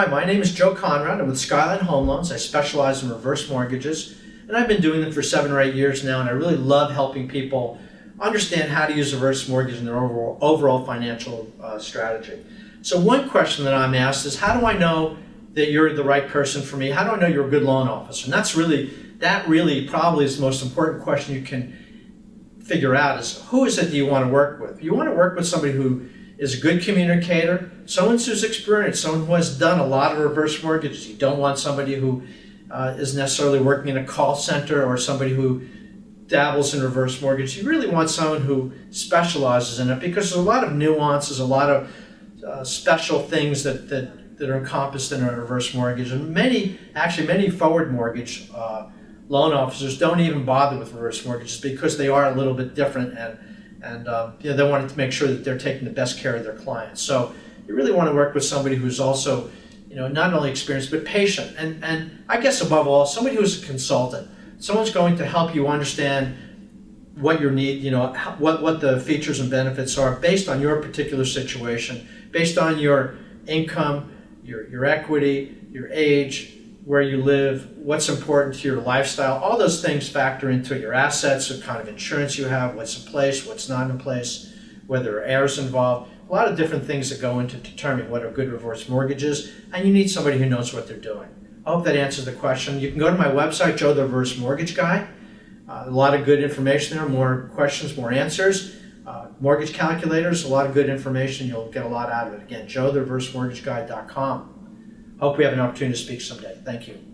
Hi, my name is Joe Conrad. I'm with Skyline Home Loans. I specialize in reverse mortgages, and I've been doing them for seven or eight years now, and I really love helping people understand how to use a reverse mortgage in their overall, overall financial uh, strategy. So one question that I'm asked is, how do I know that you're the right person for me? How do I know you're a good loan officer? And that's really, that really probably is the most important question you can figure out is who is it that you want to work with? You want to work with somebody who is a good communicator, someone who's experienced, someone who has done a lot of reverse mortgages. You don't want somebody who uh, is necessarily working in a call center or somebody who dabbles in reverse mortgage. You really want someone who specializes in it because there's a lot of nuances, a lot of uh, special things that, that, that are encompassed in a reverse mortgage. And many, actually many forward mortgage uh, loan officers don't even bother with reverse mortgages because they are a little bit different and, and um, you know, they want to make sure that they're taking the best care of their clients. So you really want to work with somebody who's also you know, not only experienced but patient. And, and I guess above all, somebody who's a consultant someone's going to help you understand what your need, you know, what, what the features and benefits are based on your particular situation, based on your income, your, your equity, your age, where you live, what's important to your lifestyle. All those things factor into your assets, what kind of insurance you have, what's in place, what's not in place, whether heirs involved. A lot of different things that go into determining what a good reverse mortgage is, and you need somebody who knows what they're doing. I hope that answers the question. You can go to my website, Joe the Reverse Mortgage Guy. Uh, a lot of good information there, more questions, more answers. Uh, mortgage calculators, a lot of good information. You'll get a lot out of it. Again, joe the reverse mortgage joethereversemortgageguy.com. Hope we have an opportunity to speak someday. Thank you.